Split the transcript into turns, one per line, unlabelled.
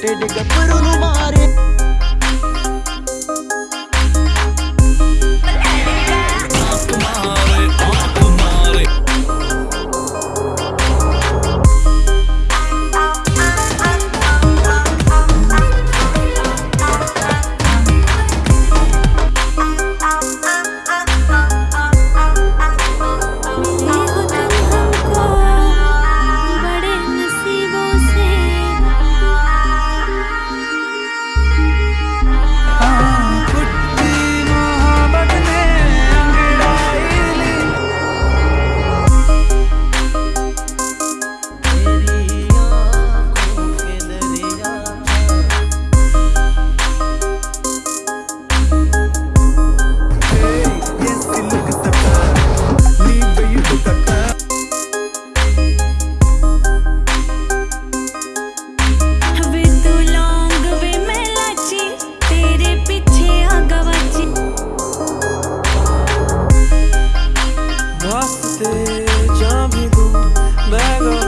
ਟੇਡੇ ਗੱਭਰੂ ਨੂੰ ਮਾਰੇ
jump you go back